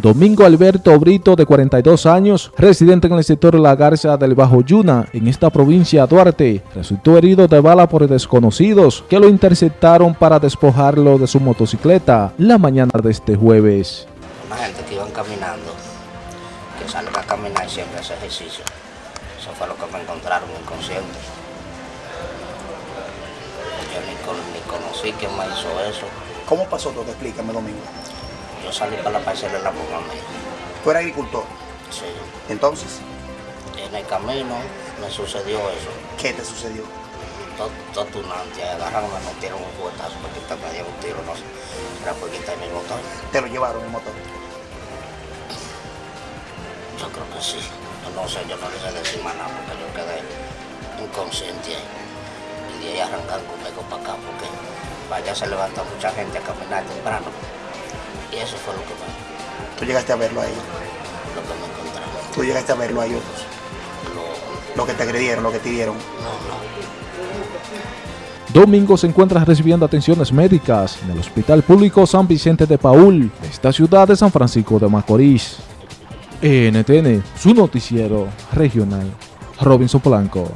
Domingo Alberto Brito, de 42 años, residente en el sector La Garza del Bajo Yuna, en esta provincia de Duarte, resultó herido de bala por desconocidos que lo interceptaron para despojarlo de su motocicleta la mañana de este jueves. Una gente que iban caminando, que salen a caminar y siempre hace ejercicio. Eso fue lo que me encontraron inconsciente. Yo ni, con- ni conocí quién me hizo eso. ¿Cómo pasó todo? Explícame, Domingo. Yo salí para la parcela de la mamá mía. Tú eres agricultor. Sí. Entonces, En el camino me sucedió eso. ¿qué te sucedió? Todo, todo tunante, agarraron, me metieron un fuetazo quitarme me dieron un tiro, no sé. Era por quitarme el motor. Te lo llevaron en motor. Yo creo que sí. Yo no sé, yo no le sé decir más nada porque yo quedé inconsciente ahí. Y de ahí arrancar conmigo para acá porque allá se levanta mucha gente a caminar temprano. Y eso fue lo que me, Tú llegaste a verlo a ellos. lo que me encontraron. Tú llegaste a verlo a ellos. Lo, Lo que te agredieron, lo que te dieron. no, no. Domingo se encuentra recibiendo atenciones médicas en el Hospital Público San Vicente de Paul, de esta ciudad de San Francisco de Macorís. NTN, su noticiero regional. Robinson Polanco.